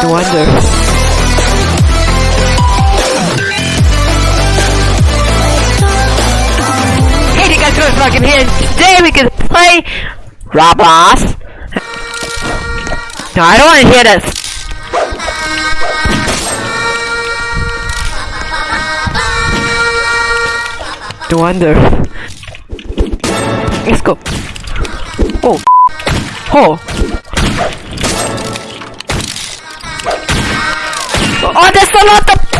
No wonder. Hey, you guys, Ghost Rock here. Today we can play Roblox. No, I don't want to hear this. No wonder. Let's go. Oh. Oh. Oh,